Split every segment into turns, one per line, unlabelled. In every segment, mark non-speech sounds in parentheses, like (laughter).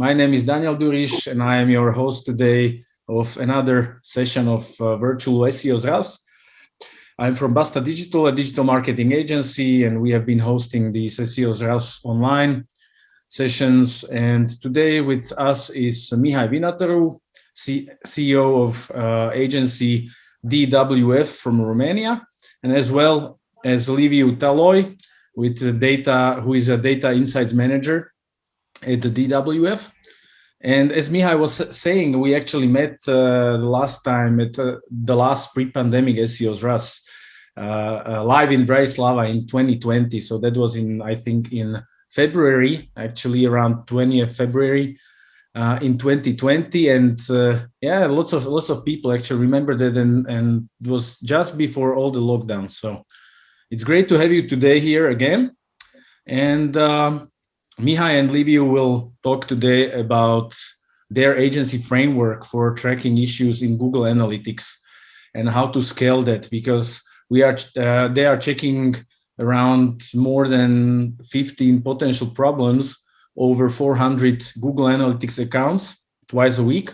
My name is Daniel Durish and I am your host today of another session of uh, Virtual SEO Restart. I'm from Basta Digital, a digital marketing agency, and we have been hosting these SEO Restart online sessions. And today with us is Mihai Vinataru, C CEO of uh, agency DWF from Romania, and as well as Liviu Taloi, with data, who is a data insights manager at the DWF. And as Mihai was saying, we actually met uh, the last time at uh, the last pre-pandemic SEO Restart uh, uh, live in Bratislava in 2020. So that was in, I think, in February, actually around 20th February uh, in 2020. And uh, yeah, lots of lots of people actually remember that, and and it was just before all the lockdowns. So it's great to have you today here again. And um, Mihai and Liviu will talk today about their agency framework for tracking issues in Google Analytics and how to scale that because we are uh, they are checking around more than 15 potential problems over 400 Google Analytics accounts twice a week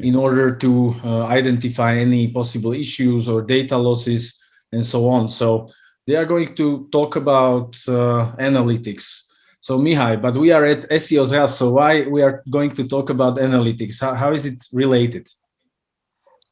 in order to uh, identify any possible issues or data losses and so on. So they are going to talk about uh, analytics so Mihai, but we are at SEO's so why we are going to talk about analytics? How, how is it related?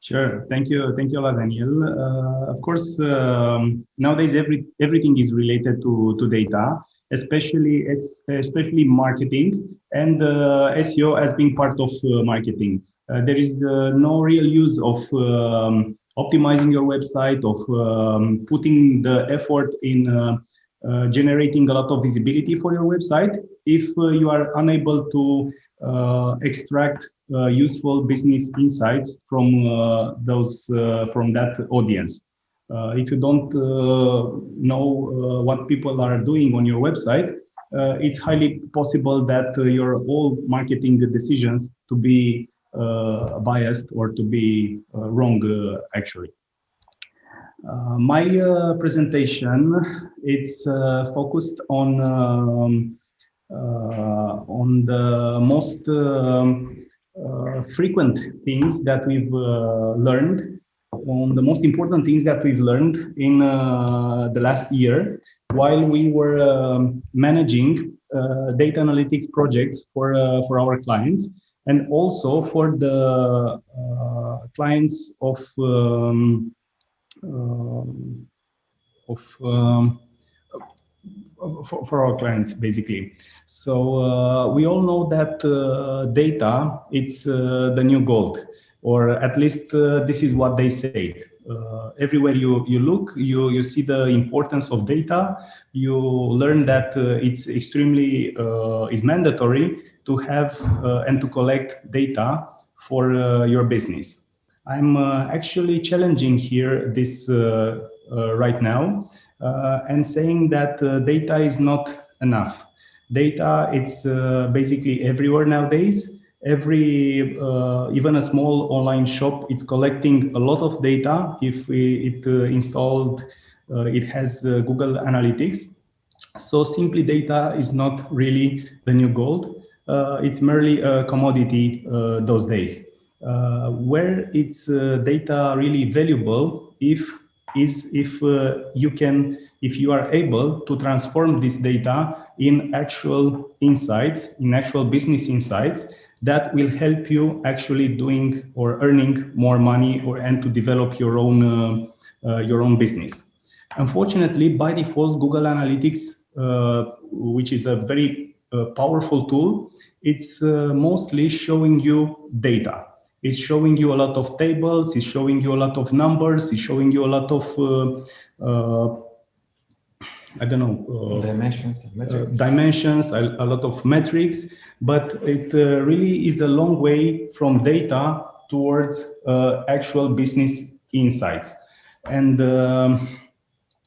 Sure. Thank you. Thank you a lot, Daniel. Uh, of course, um, nowadays every everything is related to to data, especially especially marketing, and uh, SEO has been part of uh, marketing. Uh, there is uh, no real use of um, optimizing your website, of um, putting the effort in uh, uh, generating a lot of visibility for your website if uh, you are unable to uh, extract useful business insights from those from that audience. if you don't know what people are doing on your website, uh, it's highly possible that uh, your all marketing decisions to be uh, biased or to be wrong actually. Uh, my uh, presentation it's uh, focused on um, uh, on the most uh, frequent things that we've uh, learned on the most important things that we've learned in the last year while we were um, managing data analytics projects for for our clients and also for the clients of um, um, of um, for, for, our clients basically. So uh, we all know that uh, data it's uh, the new gold or at least uh, this is what they say uh, everywhere you you look you you see the importance of data. You learn that uh, it's extremely is mandatory to have and to collect data for your business. I'm uh, actually challenging here this uh, uh, right now and saying that data is not enough. Data, it's basically everywhere nowadays. Every uh, even a small online shop it's collecting a lot of data. If it uh, installed uh, it has google analytics. So simply data is not really the new gold it's merely a commodity those days. Uh, where it's uh, data really valuable if is if uh, you can if you are able to transform this data in actual insights in actual business insights that will help you actually doing or earning more money or and to develop your own uh, uh, your own business. Unfortunately by default google analytics uh, which is a very powerful tool it's mostly showing you data it's showing you a lot of tables, it's showing you a lot of numbers, it's showing you a lot of, uh, uh, I don't know,
uh, dimensions,
uh, dimensions, a, a, lot of metrics, but it uh, really is a long way from data towards uh, actual business insights. And um,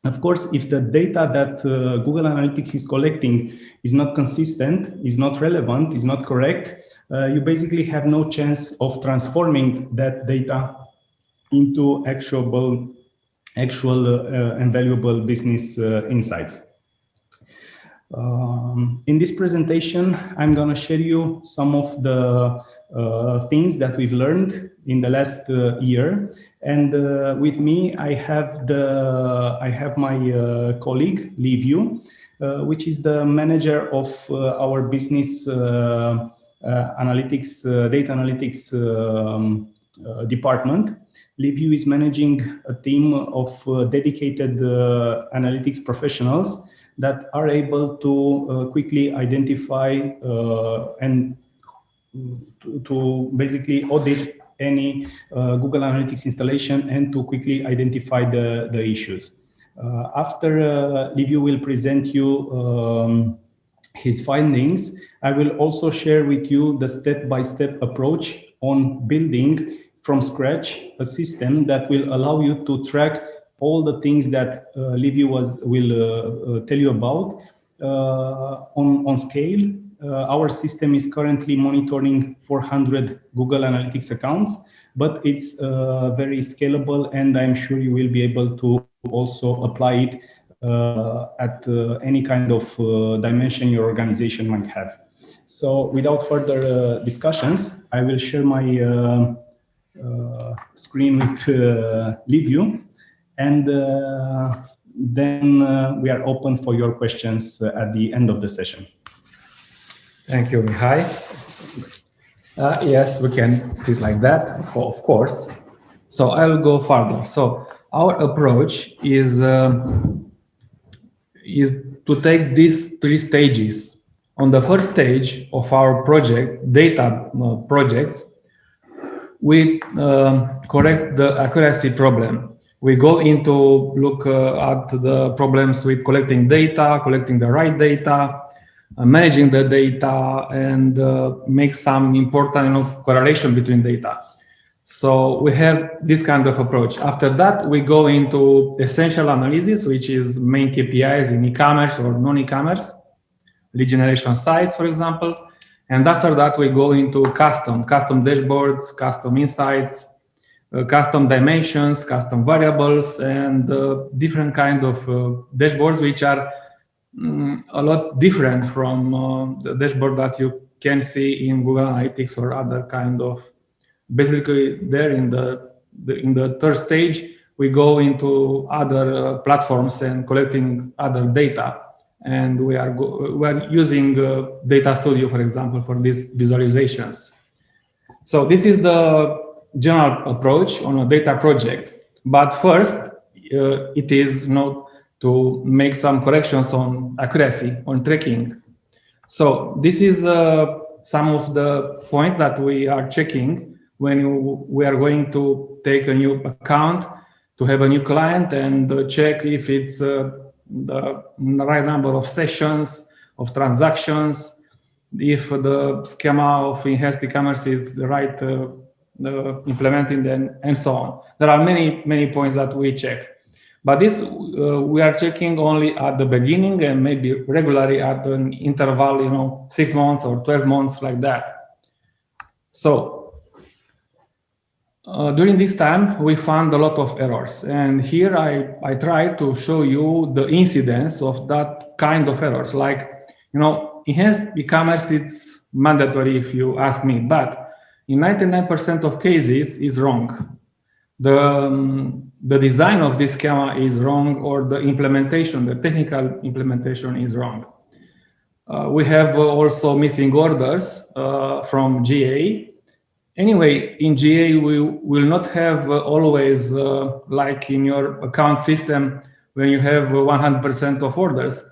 of course, if the data that Google Analytics is collecting is not consistent, is not relevant, is not correct, uh, you basically have no chance of transforming that data into actual, actual uh, and valuable business uh, insights. Um, in this presentation, I'm going to share you some of the uh, things that we've learned in the last uh, year. And uh, with me, I have the I have my uh, colleague Liviu, uh, which is the manager of uh, our business analytics, data analytics um, department. Liviu is managing a team of dedicated analytics professionals that are able to quickly identify and to, to basically audit any uh, Google Analytics installation and to quickly identify the, the issues. Uh, after uh, Liviu will present you um, his findings, I will also share with you the step-by-step -step approach on building from scratch a system that will allow you to track all the things that uh, Liviu was, will uh, uh, tell you about uh, on, on scale our system is currently monitoring 400 Google Analytics accounts, but it's uh, very scalable and I'm sure you will be able to also apply it uh, at any kind of dimension your organization might have. So without further discussions, I will share my uh, screen with uh. And uh, then we are open for your questions at the end of the session.
Thank you, Mihai. Uh, yes, we can sit like that, of course. So I will go further. So our approach is um, is to take these three stages. On the first stage of our project, data uh, projects, we uh, correct the accuracy problem. We go into look uh, at the problems with collecting data, collecting the right data, managing the data and uh, make some important you know, correlation between data. So we have this kind of approach. After that, we go into essential analysis, which is main KPIs in e-commerce or non-e-commerce, lead generation sites, for example. And after that, we go into custom, custom dashboards, custom insights, uh, custom dimensions, custom variables, and uh, different kind of uh, dashboards, which are Mm, a lot different from uh, the dashboard that you can see in Google Analytics or other kind of. Basically, there in the, the in the third stage, we go into other uh, platforms and collecting other data, and we are we are using uh, Data Studio, for example, for these visualizations. So this is the general approach on a data project. But first, uh, it is not to make some corrections on accuracy, on tracking. So this is uh, some of the points that we are checking when you, we are going to take a new account, to have a new client and uh, check if it's uh, the right number of sessions, of transactions, if the schema of enhanced e-commerce is right uh, uh, implemented and, and so on. There are many, many points that we check. But this uh, we are checking only at the beginning and maybe regularly at an interval, you know, six months or 12 months like that. So uh, during this time, we found a lot of errors. And here I, I try to show you the incidence of that kind of errors. Like, you know, enhanced e-commerce, it's mandatory if you ask me, but in 99% of cases is wrong. The, um, the design of this schema is wrong or the implementation, the technical implementation is wrong. Uh, we have also missing orders uh, from GA. Anyway, in GA, we will not have uh, always, uh, like in your account system, when you have 100% of orders,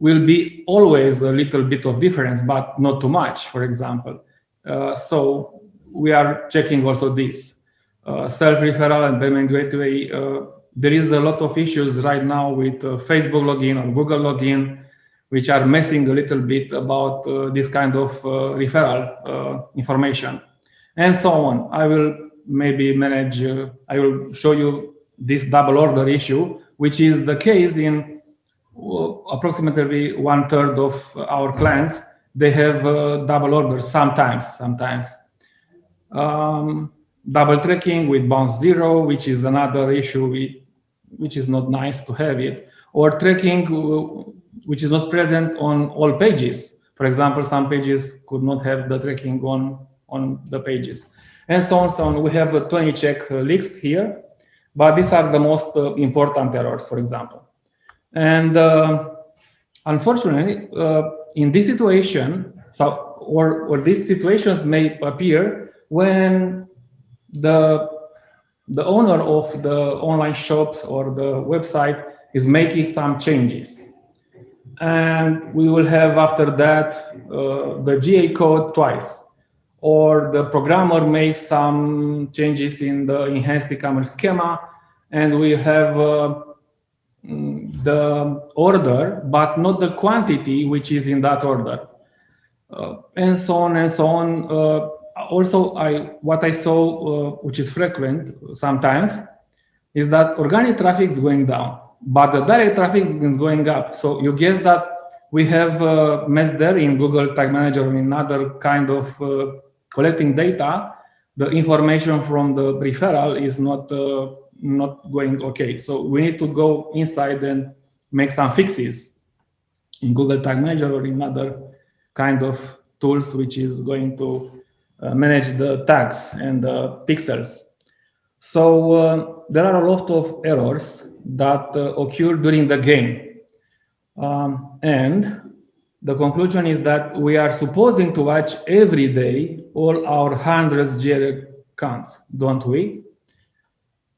will be always a little bit of difference, but not too much, for example. Uh, so we are checking also this. Uh, self-referral and payment gateway, uh, there is a lot of issues right now with uh, Facebook login or Google login, which are messing a little bit about this kind of referral information and so on. I will maybe manage, I will show you this double order issue, which is the case in approximately one third of our clients. They have uh, double orders sometimes, sometimes. Um, double tracking with bounce zero, which is another issue which is not nice to have it, or tracking which is not present on all pages. For example, some pages could not have the tracking on, on the pages. And so on, so on. We have a 20 check list here, but these are the most uh, important errors, for example. And uh, unfortunately, uh, in this situation, so or, or these situations may appear when the the owner of the online shop or the website is making some changes. And we will have after that uh, the GA code twice. Or the programmer makes some changes in the enhanced e-commerce schema and we have uh, mm, the order, but not the quantity which is in that order. Uh, and so on and so on. Uh, also, I what I saw, uh, which is frequent sometimes, is that organic traffic is going down, but the direct traffic is going up. So you guess that we have a mess there in Google Tag Manager in other kind of uh, collecting data. The information from the referral is not uh, not going okay. So we need to go inside and make some fixes in Google Tag Manager or in other kind of tools which is going to uh, manage the tags and the pixels. So uh, there are a lot of errors that uh, occur during the game. Um, and the conclusion is that we are supposing to watch every day all our hundreds GA accounts, don't we?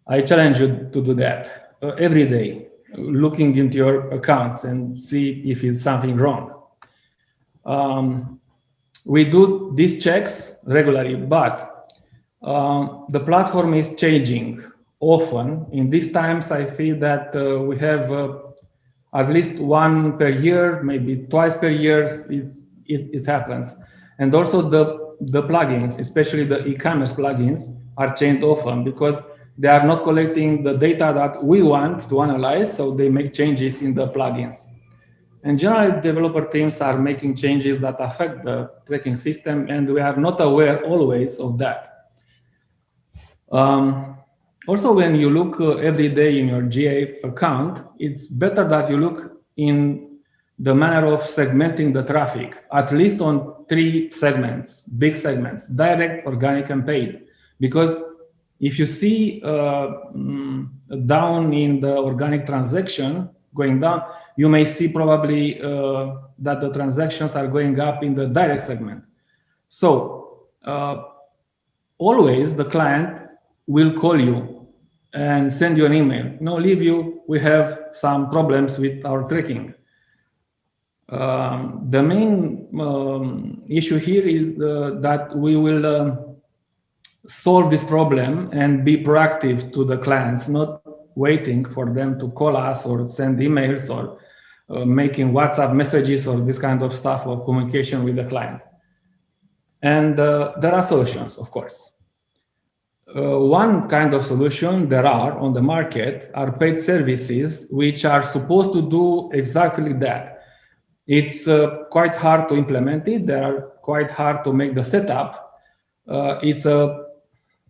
I challenge you to do that uh, every day, looking into your accounts and see if it's something wrong. Um, we do these checks regularly, but um, the platform is changing often. In these times, I see that uh, we have uh, at least one per year, maybe twice per year, it's, it, it happens. And also the, the plugins, especially the e-commerce plugins, are changed often because they are not collecting the data that we want to analyze, so they make changes in the plugins. And generally, developer teams are making changes that affect the tracking system, and we are not aware always of that. Um, also, when you look uh, every day in your GA account, it's better that you look in the manner of segmenting the traffic, at least on three segments, big segments, direct, organic, and paid. Because if you see uh, mm, down in the organic transaction going down, you may see probably uh, that the transactions are going up in the direct segment. So uh, always the client will call you and send you an email. No, Liviu, we have some problems with our tracking. Um, the main um, issue here is the, that we will uh, solve this problem and be proactive to the clients, not waiting for them to call us or send emails or uh, making WhatsApp messages or this kind of stuff or communication with the client. And uh, there are solutions, of course. Uh, one kind of solution there are on the market are paid services which are supposed to do exactly that. It's uh, quite hard to implement it. They are quite hard to make the setup. Uh, it's a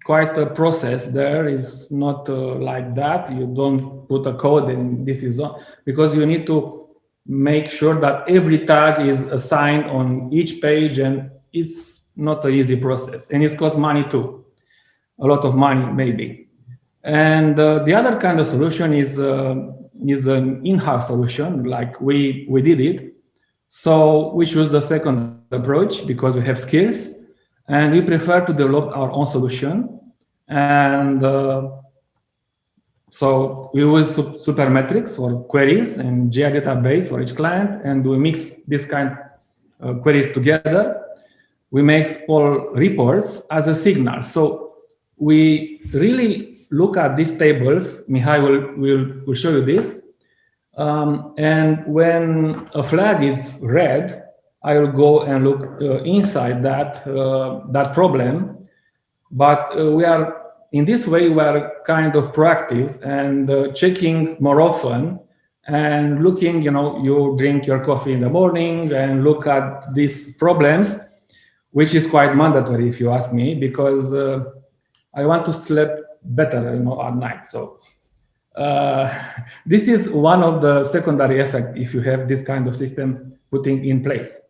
quite a process there. Is not uh, like that. You don't put a code and this is on because you need to make sure that every tag is assigned on each page and it's not an easy process. And it costs money too. A lot of money maybe. And uh, the other kind of solution is uh, is an in-house solution like we we did it. So we choose the second approach because we have skills and we prefer to develop our own solution and uh, so we use Supermetrics for queries and GA database for each client, and we mix this kind of queries together. We make all reports as a signal. So we really look at these tables. Mihai will, will, will show you this. Um, and when a flag is red, I will go and look uh, inside that, uh, that problem. But uh, we are, in this way, we are kind of proactive and checking more often and looking, you know, you drink your coffee in the morning and look at these problems, which is quite mandatory if you ask me, because uh, I want to sleep better, you know, at night. So uh, this is one of the secondary effect if you have this kind of system putting in place.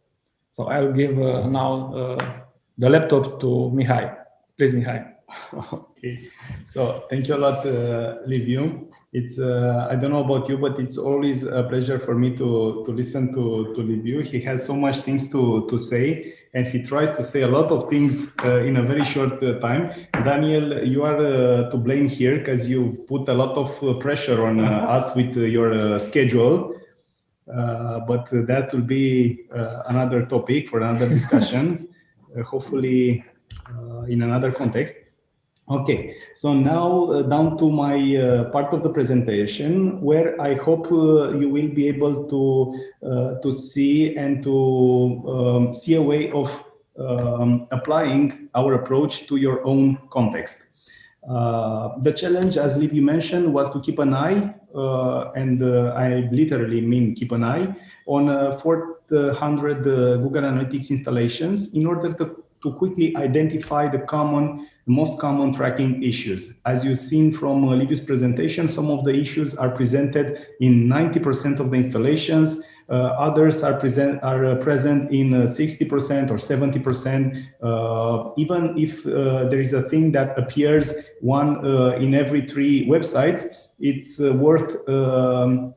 So I'll give uh, now uh, the laptop to Mihai. Please, Mihai. (laughs)
okay, so thank you a lot, uh, Liviu. It's uh, I don't know about you, but it's always a pleasure for me to to listen to to Liviu. He has so much things to to say, and he tries to say a lot of things uh, in a very short uh, time. Daniel, you are to blame here because you've put a lot of pressure on us with your schedule. But that will be another topic for another discussion, (laughs) hopefully in another context. Okay, so now uh, down to my uh, part of the presentation where I hope uh, you will be able to uh, to see and to um, see a way of um, applying our approach to your own context. Uh, the challenge, as Liviu mentioned, was to keep an eye, uh, and I literally mean keep an eye, on 400 Google Analytics installations in order to to quickly identify the common, most common tracking issues. As you've seen from uh, Liviu's presentation, some of the issues are presented in 90% of the installations. Uh, others are present are uh, present in 60% uh, or 70%. Uh, even if uh, there is a thing that appears one in every three websites, it's worth um,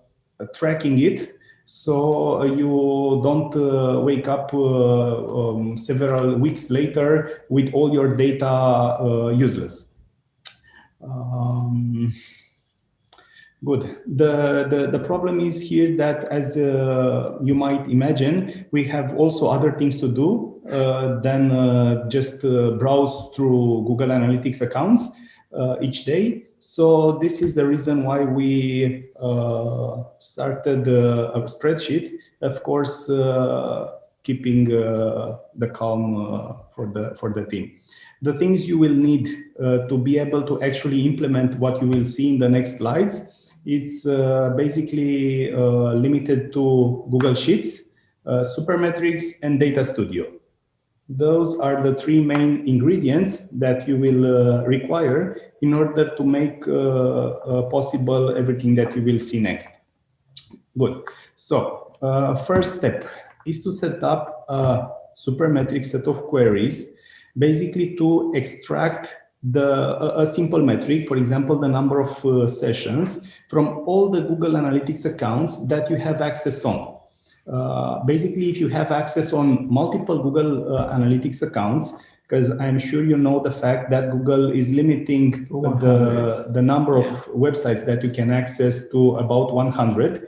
tracking it so uh, you don't uh, wake up uh, um, several weeks later with all your data useless. Um, Good. The, the, the problem is here that as uh, you might imagine, we have also other things to do uh, than uh, just browse through Google Analytics accounts each day. So this is the reason why we uh, started uh, a spreadsheet, of course, uh, keeping uh, the calm uh, for the for the team. The things you will need uh, to be able to actually implement what you will see in the next slides is basically limited to Google Sheets, Supermetrics, and Data Studio. Those are the three main ingredients that you will uh, require in order to make uh, uh, possible everything that you will see next. Good. So uh, first step is to set up a supermetric set of queries, basically to extract the a, simple metric, for example, the number of uh, sessions from all the Google Analytics accounts that you have access on. Uh, basically, if you have access on multiple Google uh, Analytics accounts, because I'm sure you know the fact that Google is limiting the, the number of websites that you can access to about 100.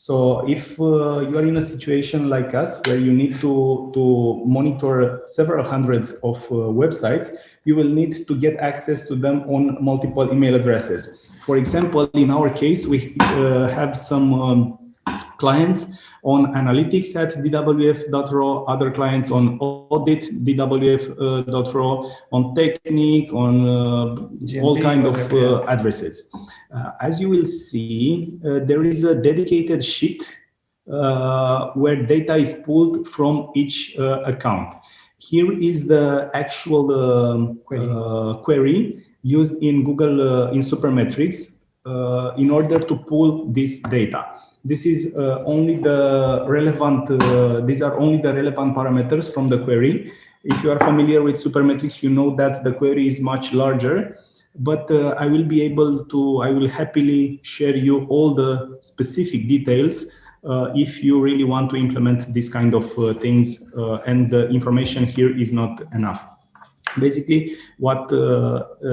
So if uh, you are in a situation like us where you need to, to monitor several hundreds of uh, websites, you will need to get access to them on multiple email addresses. For example, in our case, we uh, have some um, clients on analytics at dwf.ro, other clients on audit dwf.ro, on technique, on uh, all kind of uh, addresses. Uh, as you will see, uh, there is a dedicated sheet uh, where data is pulled from each uh, account. Here is the actual um, query. query. used in Google in Supermetrics in order to pull this data this is uh, only the relevant, uh, these are only the relevant parameters from the query. If you are familiar with Supermetrics, you know that the query is much larger, but uh, I will be able to, I will happily share you all the specific details uh, if you really want to implement this kind of uh, things uh, and the information here is not enough. Basically, what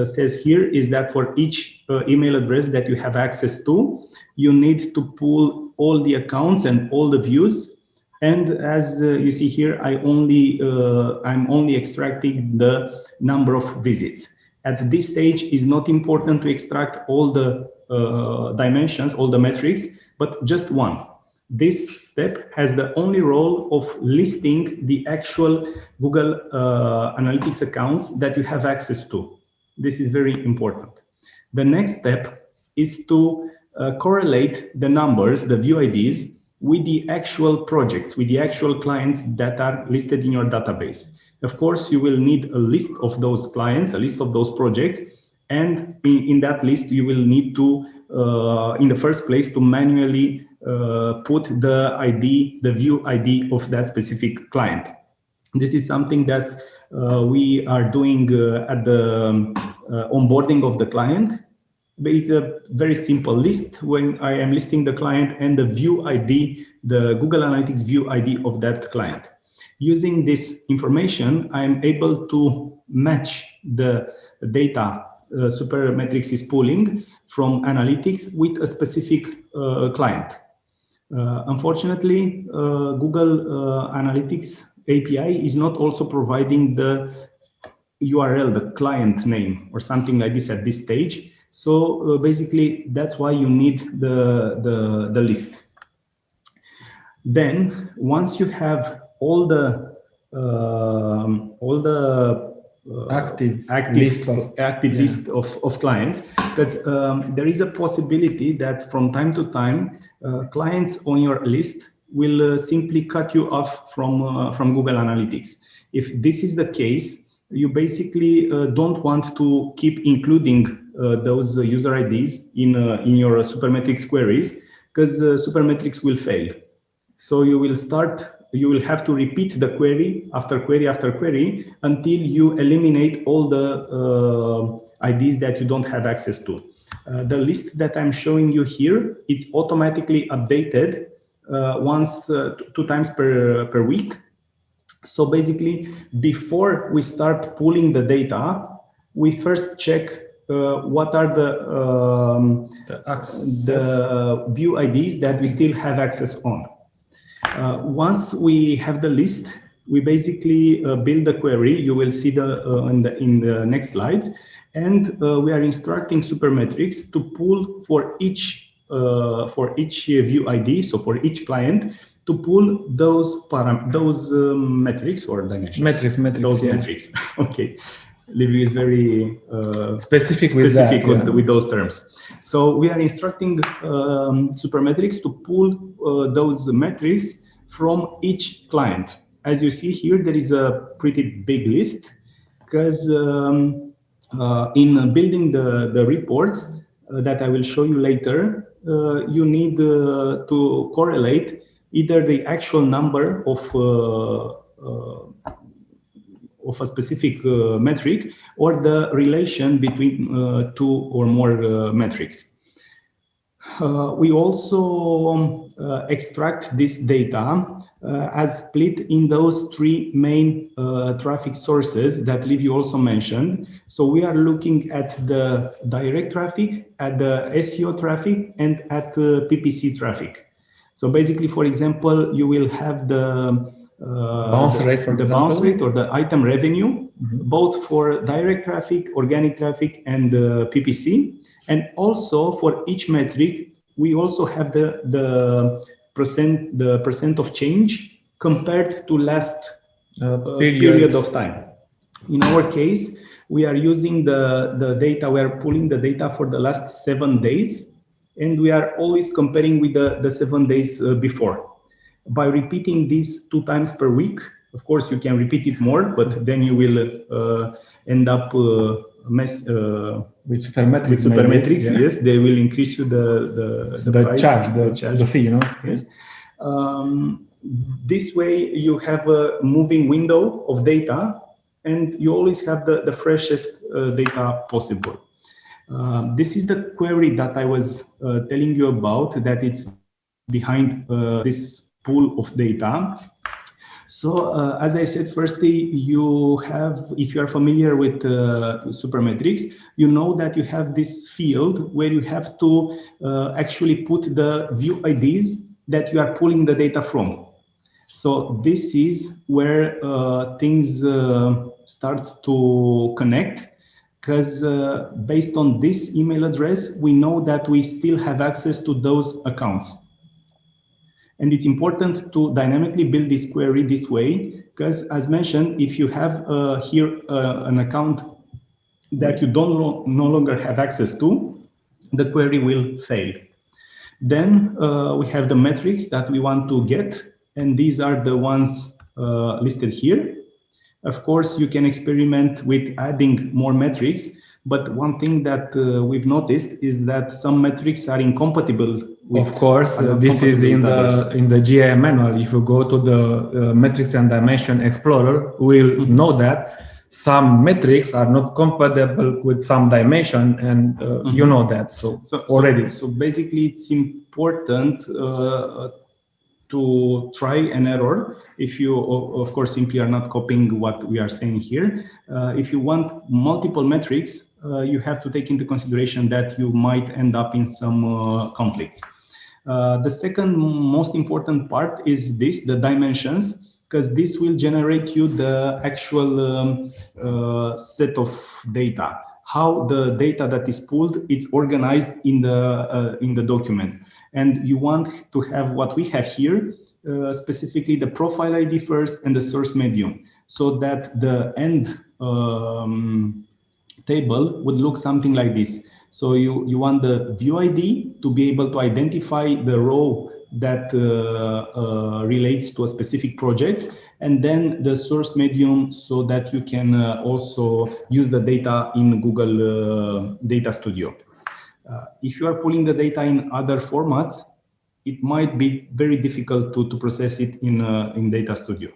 says here is that for each email address that you have access to, you need to pull all the accounts and all the views. And as uh, you see here, I only, uh, I'm only extracting the number of visits. At this stage, is not important to extract all the uh, dimensions, all the metrics, but just one. This step has the only role of listing the actual Google uh, Analytics accounts that you have access to. This is very important. The next step is to uh, correlate the numbers, the view IDs, with the actual projects, with the actual clients that are listed in your database. Of course, you will need a list of those clients, a list of those projects, and in, in that list, you will need to uh, in the first place to manually uh, put the ID, the view ID of that specific client. This is something that uh, we are doing uh, at the um, uh, onboarding of the client. It's a very simple list when I am listing the client and the view ID, the Google Analytics view ID of that client. Using this information, I'm able to match the data uh, Supermetrics is pulling from analytics with a specific uh, client. Uh, unfortunately, uh, Google uh, Analytics API is not also providing the URL, the client name or something like this at this stage. So uh, basically, that's why you need the, the, the list. Then once you have all the um, all the uh,
Active
active
list of-
active
yeah.
list of, of clients but um, there is a possibility that from time to time uh, clients on your list will uh, simply cut you off from uh, from Google Analytics if this is the case you basically uh, don't want to keep including those uh, user IDs in uh, in your Supermetrics queries because uh, Supermetrics will fail so you will start, you will have to repeat the query after query after query until you eliminate all the uh, IDs that you don't have access to. Uh, the list that I'm showing you here, it's automatically updated uh, once, uh, two times per, per week. So basically, before we start pulling the data, we first check uh, what are the um,
The
the view IDs that we still have access on. Uh, once we have the list, we basically uh, build the query. You will see the uh, in the in the next slides, and uh, we are instructing Supermetrics to pull for each uh, for each view ID. So for each client, to pull those param those um, metrics or dimensions.
Metrics, metrics,
Those
yeah.
metrics. (laughs) okay. Liviu is very uh,
Specific with
specific
that,
with,
yeah.
with those terms. So we are instructing um, Supermetrics to pull uh, those metrics from each client. As you see here, there is a pretty big list because um, uh, in building the, the reports uh, that I will show you later, uh, you need uh, to correlate either the actual number of uh, uh, of a specific uh, metric or the relation between uh, two or more uh, metrics. Uh, we also um, uh, extract this data uh, as split in those three main traffic sources that Liviu also mentioned. So we are looking at the direct traffic, at the SEO traffic, and at the PPC traffic. So basically, for example, you will have the
Bounce
the-
rate, for
the bounce rate or the item revenue,
Mhm.
both for direct traffic, organic traffic, and uh, PPC. And also for each metric, we also have the, the percent the percent of change compared to last
Uh,
uh, period. of time. In our case, we are using the, the data, we are pulling the data for the last seven days, and we are always comparing with the, the seven days uh, before. By repeating this two times per week, of course, you can repeat it more, but then you will uh, end up uh, mess, uh,
with supermetrics.
with supermetrics.
yeah.
Yes, they will increase you the, the,
The,
price,
charge, the,
charge
the fee, you know.
yes. Um, this way you have a moving window of data and you always have the, the freshest uh, data possible. Uh, this is the query that I was uh, telling you about that it's behind uh, this pool of data. So uh, as I said, firstly, you have, if you are familiar with uh, Supermetrics, you know that you have this field where you have to uh, actually put the view IDs that you are pulling the data from. So this is where uh, things uh, start to connect because uh, based on this email address, we know that we still have access to those accounts. And it's important to dynamically build this query this way, because as mentioned, if you have uh, here uh, an account that you don't no longer have access to, the query will fail. Then uh, we have the metrics that we want to get, and these are the ones uh, listed here. Of course, you can experiment with adding more metrics, But one thing that uh, we've noticed is that some metrics are incompatible.
Of course, uh, this is in the in the GA manual. If you go to the uh, metrics and dimension explorer, we'll mm -hmm. know that some metrics are not compatible with some dimension, and mm -hmm. you know that. So, so already.
So, so basically, it's important uh, to try an error if you of course simply are not copying what we are saying here uh, if you want multiple metrics uh, you have to take into consideration that you might end up in some uh, conflicts uh, the second most important part is this the dimensions because this will generate you the actual um, uh, set of data how the data that is pulled it's organized in the uh, in the document and you want to have what we have here, uh, specifically the profile ID first and the source medium, so that the end um, table would look something like this. So you, you want the view ID to be able to identify the row that uh, uh, relates to a specific project, and then the source medium so that you can uh, also use the data in Google uh, Data Studio. Uh, if you are pulling the data in other formats, it might be very difficult to, to process it in, uh, in Data Studio.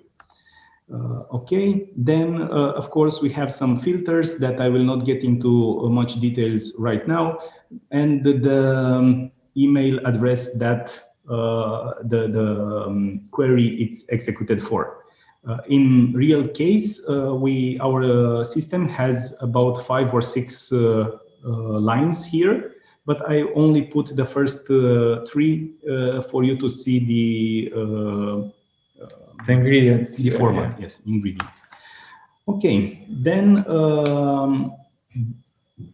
Uh, okay, then uh, of course we have some filters that I will not get into uh, much details right now, and the, the um, email address that uh, the, the um, query it's executed for. in real case, we our system has about five or six lines here, but I only put the first uh, three uh, for you to see the, uh,
the ingredients.
The format, yes, ingredients. Okay, then um,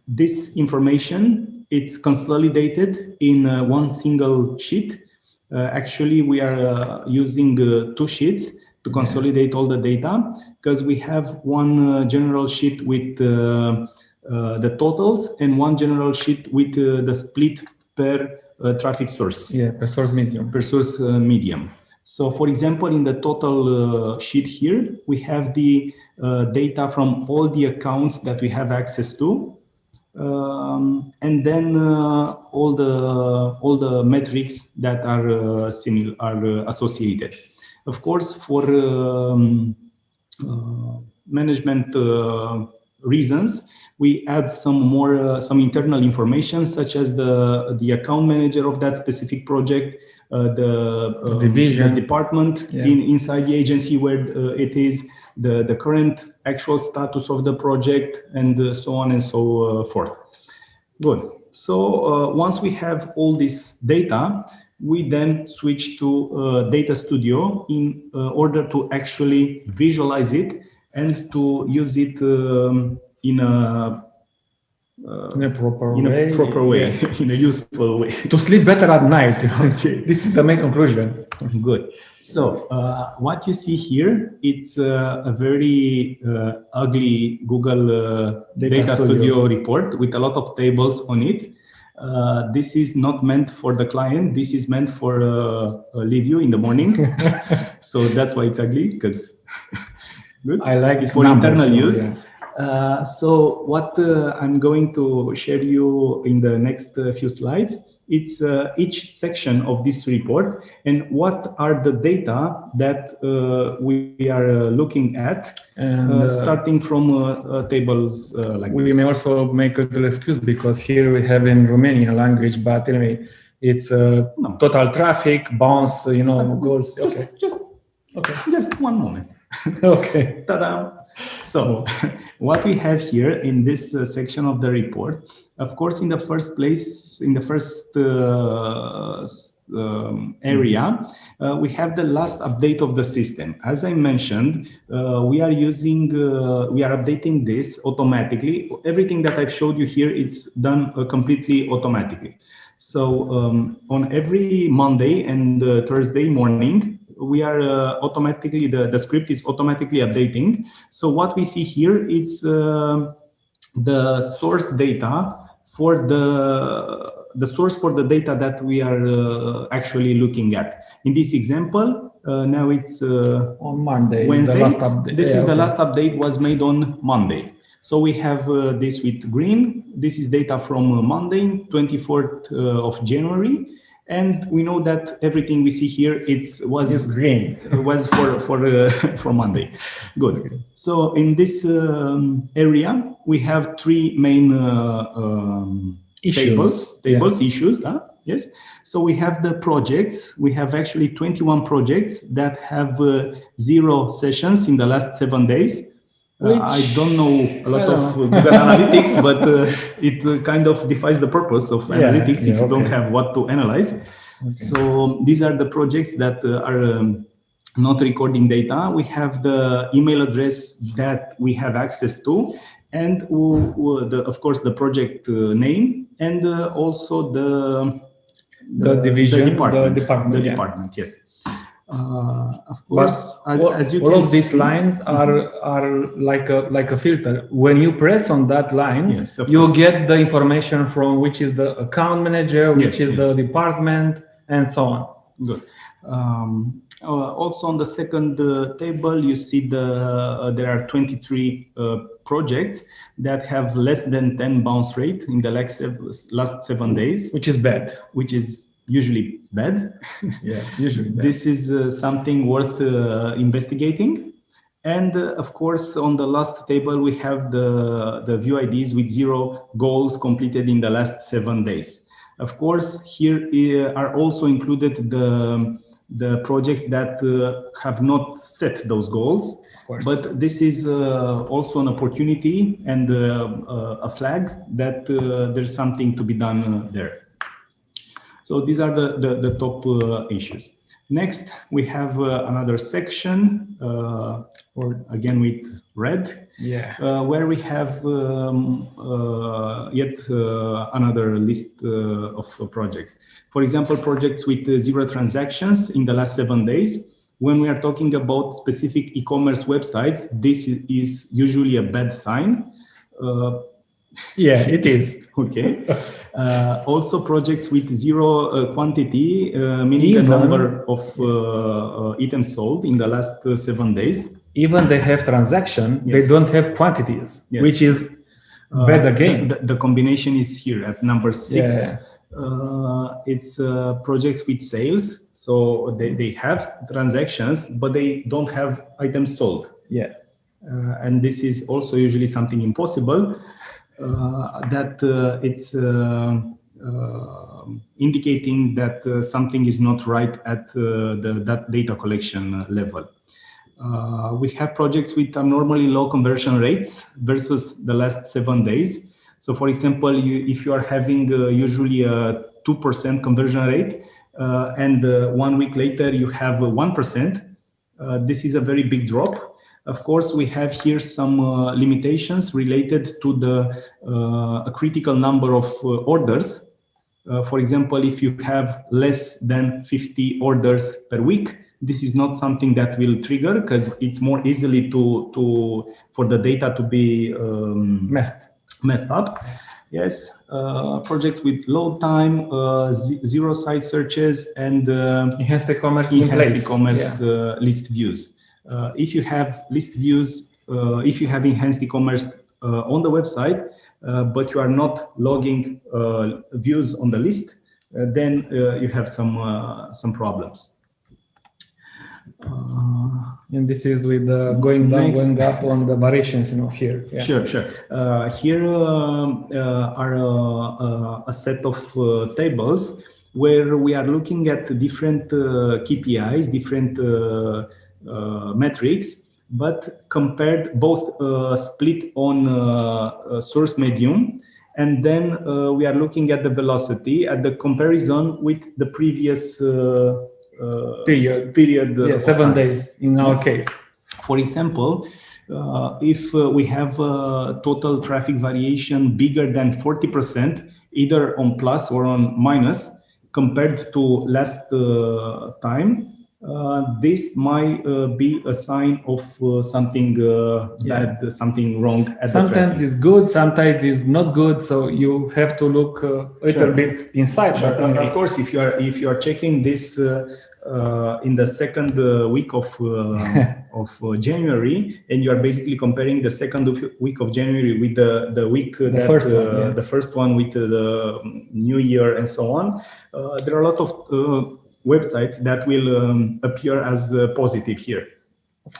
this information, it's consolidated in uh, one single sheet. Uh, actually, we are uh, using two sheets to consolidate all the data because we have one general sheet with uh, the totals and one general sheet with uh, the split per uh, traffic source.
Yeah, per source medium.
Per source medium. So for example, in the total uh, sheet here, we have the uh, data from all the accounts that we have access to. Um, and then uh, all the all the metrics that are similar are associated. Of course, for um, management reasons, we add some more, uh, some internal information, such as the, the account manager of that specific project, uh, the,
uh, division,
the department yeah. in, inside the agency where uh, it is, the, the current actual status of the project, and uh, so on and so uh, forth. Good. So once we have all this data, we then switch to Data Studio in order to actually visualize it and to use it um, in a
uh, in a proper
in
way.
a proper way, (laughs) in a useful way.
to sleep better at night. (laughs) okay. (laughs) This is the main conclusion.
Good. So uh, what you see here, it's uh, a very uh, ugly Google uh, Data, Data Studio. Studio. report with a lot of tables on it. Uh, this is not meant for the client. This is meant for uh, you in the morning. so that's why it's ugly because
good. I like
it's for numbers, internal use. Yeah. Uh, so what uh, I'm going to share you in the next uh, few slides, it's uh, each section of this report and what are the data that uh, we are looking at, and, starting from tables like
We
this.
may also make a little excuse because here we have in Romanian language, but anyway, it's no. total traffic, bounce, you know, goals.
Just, okay. just, okay. just one moment. (laughs)
okay.
Ta-da! So (laughs) what we have here in this uh, section of the report, of course, in the first place, in the first uh, um, area, uh, we have the last update of the system. As I mentioned, uh, we are using, uh, we are updating this automatically. Everything that I've showed you here, it's done uh, completely automatically. So um, on every Monday and Thursday morning, we are uh, automatically, the, the script is automatically updating. So what we see here is uh, the source data for the, the source for the data that we are uh, actually looking at. In this example, uh, now it's uh,
on Monday.
Wednesday. This yeah, is okay. the last update was made on Monday. So we have uh, this with green. This is data from uh, Monday, 24th uh, of January. And we know that everything we see here it's was
It's green. (laughs)
was for for uh, (laughs) for Monday. Good. So in this um, area we have three main uh, um,
Issues.
tables
Yeah.
tables issues. Huh? Yes. So we have the projects. We have actually 21 projects that have uh, zero sessions in the last seven days. Uh, I don't know a lot of Google Analytics, (laughs) but uh, it uh, kind of defies the purpose of
Yeah,
analytics if
yeah,
you don't have what to analyze. So these are the projects that uh, are um, not recording data. We have the email address that we have access to, and the, of course the project uh, name, and uh, also the
The division, the
department,
department,
the
yeah.
department. Yes. Uh, of
But
course, as,
all,
as you
all
can
of these
see-
lines are are like a like a filter. When you press on that line,
Yes,
you
course.
get the information from which is the account manager, which
Yes,
is the department, and so on.
Good. Um, uh, also on the second uh, table, you see the uh, there are 23 uh, projects that have less than 10 bounce rate in the last sev- last seven days,
Which is bad.
which is usually bad. (laughs)
Yeah, usually bad.
this is uh, something worth uh, investigating. And uh, of course, on the last table, we have the, the view IDs with zero goals completed in the last seven days. Of course, here uh, are also included the, the projects that uh, have not set those goals.
of course.
But this is uh, also an opportunity and uh, uh, a flag that uh, there's something to be done there. So these are the, the, the top uh, issues. Next, we have uh, another section, uh, or again with red,
yeah.
uh, where we have um, uh, yet uh, another list uh, of projects. For example, projects with zero transactions in the last seven days. When we are talking about specific e-commerce websites, this is usually a bad sign. Uh,
Yeah, it is. (laughs)
okay. (laughs) Uh, also, projects with zero uh, quantity, uh, meaning
Even-
a number of uh, uh, items sold in the last uh, seven days.
Even they have transaction,
Yes.
they don't have quantities,
Yes.
which is
Uh,
bad
the-
again.
The, the combination is here at number six.
Yeah.
Uh, it's uh, projects with sales. So they, they have transactions, but they don't have items sold.
yeah.
Uh, and this is also usually something impossible that uh, it's uh, uh, indicating that uh, something is not right at uh, the that data collection level. Uh, we have projects with abnormally low conversion rates versus the last seven days. So, for example, you, if you are having uh, usually a 2% conversion rate uh, and uh, one week later you have 1%, uh, this is a very big drop. Of course, we have here some uh, limitations related to the uh, a critical number of uh, orders. Uh, for example, if you have less than 50 orders per week, this is not something that will trigger because it's more easily to to for the data to be um,
Messed.
messed up. Yes, uh, projects with load time, uh, zero site searches, and uh,
Enhanced e-commerce in place.
e-commerce
Yeah.
uh, list views. Uh, if you have list views, uh, if you have enhanced e-commerce uh, on the website, uh, but you are not logging uh, views on the list, uh, then uh, you have some uh, some problems. Uh,
And this is with the going down,
Next.
going up on the variations, you know, here. Yeah.
Sure, sure. Uh, here um, uh, are uh, uh, a set of uh, tables where we are looking at different uh, KPIs, different uh, uh, metrics, but compared both uh, split on uh, uh, source medium, and then uh, we are looking at the velocity at the comparison with the previous uh, uh,
Period.
period.
Yeah, seven
time.
days in our
Yes.
case.
For example, uh, if uh, we have uh, total traffic variation bigger than 40%, either on plus or on minus, compared to last uh, time, uh, this might uh, be a sign of uh, something uh,
Yeah.
bad, something wrong
Sometimes it's good, sometimes it's not good. So you have to look uh, a little
Sure.
bit inside.
But
But
uh, of course, if you are if you are checking this uh, uh, in the second uh, week of uh, (laughs) of uh, January, and you are basically comparing the second week of January with the the week
the
that
first one, yeah.
the first one with the New Year and so on. there are a lot of websites that will um, appear as positive here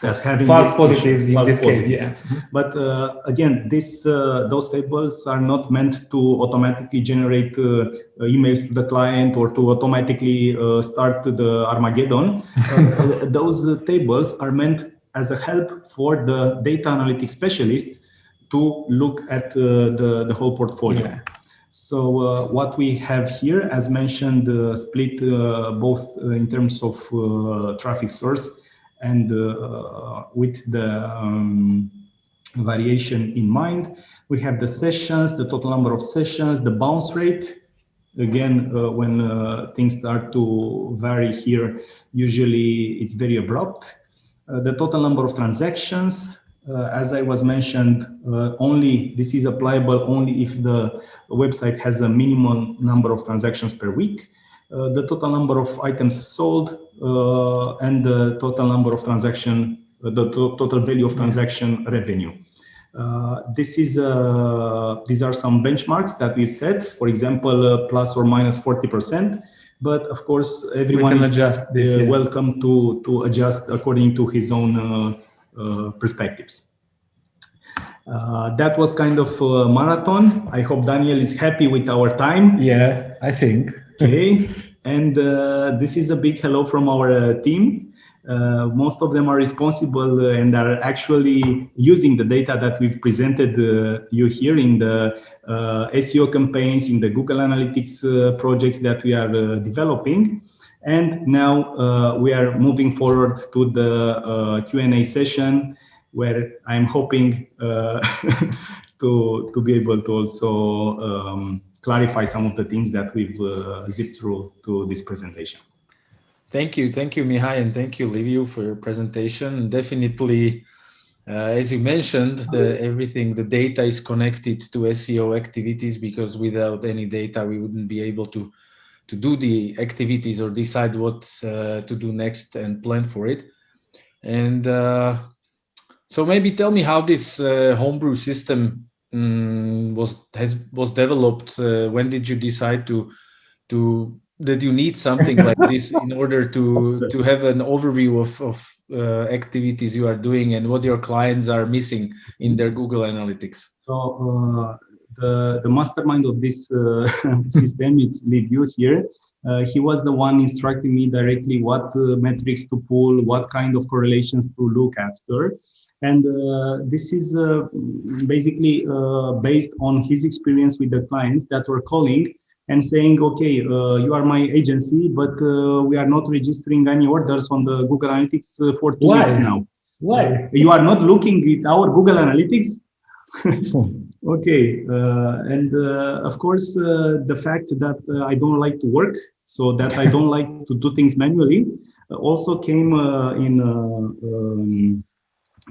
as having false positives in false this positives. case. Yeah. (laughs)
But uh, again, this uh, those tables are not meant to automatically generate uh, emails to the client or to automatically uh, start the Armageddon. (laughs) Uh, those tables are meant as a help for the data analytics specialists to look at uh, the the whole portfolio. Yeah. So what we have here, as mentioned, split both in terms of traffic source and uh, with the um, variation in mind. We have the sessions, the total number of sessions, the bounce rate. Again, uh, when uh, things start to vary here, usually it's very abrupt. Uh, the total number of transactions, uh, as I was mentioned, uh, only this is applicable only if the website has a minimum number of transactions per week. the total number of items sold, uh, and the total number of transaction, uh, the to total value of transaction revenue. Uh, this is these are some benchmarks that we've set. For example, plus or minus 40%. But of course, everyone is this, yeah. welcome to to adjust according to his own perspectives. Uh, that was kind of a marathon. I hope Daniel is happy with our time.
Yeah, I think.
Okay. And uh, this is a big hello from our uh, team. Uh, most of them are responsible and are actually using the data that we've presented you here in the SEO campaigns, in the Google Analytics projects that we are developing. And now uh, we are moving forward to the uh, Q&A session where I'm hoping uh, (laughs) to, to be able to also um, clarify some of the things that we've uh, zipped through to this presentation.
Thank you. Thank you, Mihai, and thank you, Liviu, for your presentation. Definitely, uh, as you mentioned, the, everything, the data is connected to SEO activities because without any data, we wouldn't be able to, to do the activities or decide what uh, to do next and plan for it. And uh, so maybe tell me how this uh, homebrew system um, was has was developed? Uh, when did you decide to to that you need something like this (laughs) in order to to have an overview of of uh, activities you are doing and what your clients are missing in their Google Analytics?
So uh, the the mastermind of this uh, (laughs) system is Liviu here. Uh, he was the one instructing me directly what uh, metrics to pull, what kind of correlations to look after. And uh, this is uh, basically uh, based on his experience with the clients that were calling and saying, okay, uh, you are my agency, but uh, we are not registering any orders on the Google Analytics uh, for two Why? weeks now.
Why?
You are not looking at our Google Analytics? (laughs) okay. and of course, the fact that I don't like to work, so that I don't (laughs) like to do things manually, also came in um,